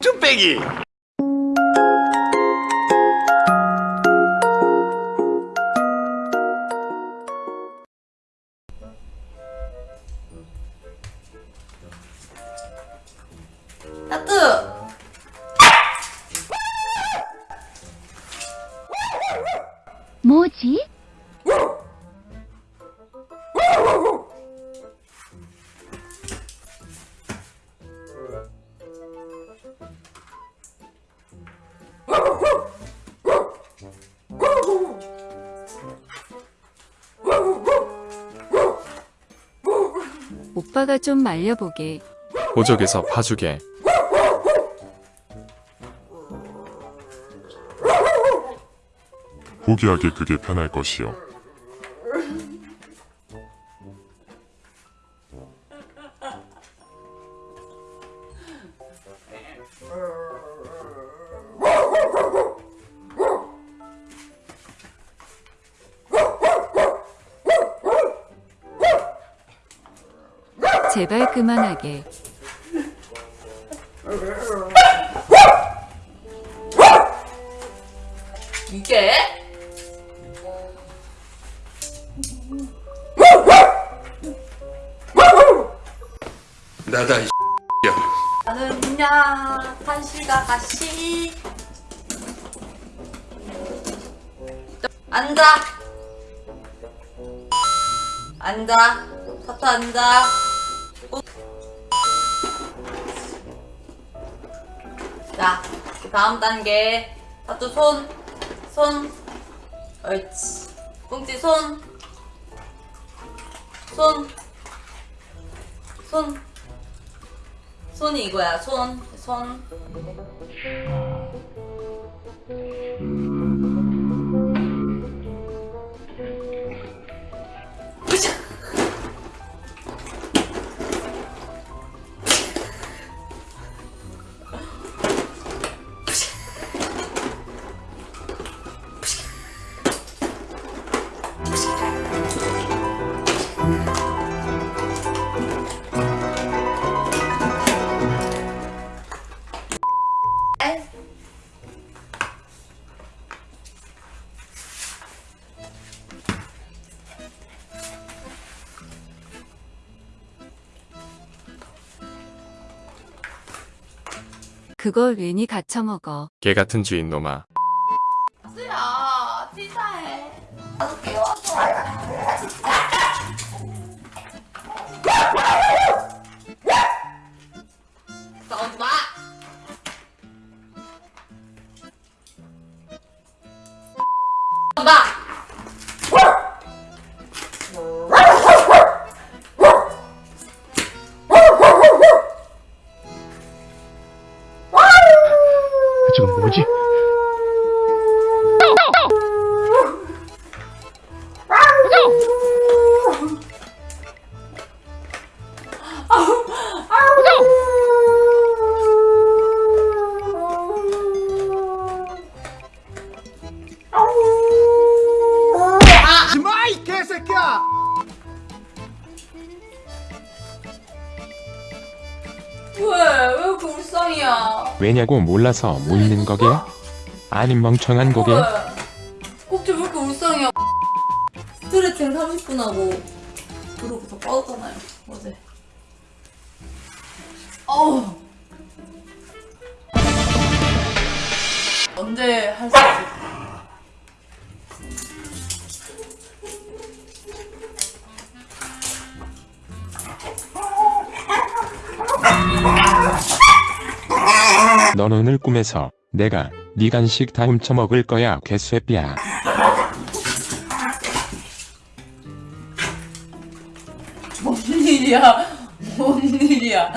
쭈빼기! 뭐지? 오빠가 좀 말려보게. 보적에서 봐주게 포기하기 그게 편할 것이요. 제발 그만하게. 이게? 나다 이 나는 그냥 한시가 가시 앉아. 앉아. 하트 앉아 다음 단계. 하트 손 손. 옳지. 꽁지 손. 손, 손, 손이 이거야, 손, 손. 그걸 괜히 갖춰먹어. 개 같은 주인 놈아 수야, 티사해. 나도 깨워 뭐지? 하지마 이 개새끼야! 왜? 울상이야? 왜냐고 몰라서 뭐 있는 거게? 아님 멍청한 거게? 왜? 꼭지 왜 이렇게 울상이야? 스트레칭 30분 하고 그러고 더 빠졌잖아요 어제. 어우. 넌 오늘 꿈에서 내가 네 간식 다 훔쳐먹을 거야 개쇠삐야. 뭔 일이야? 뭔 일이야?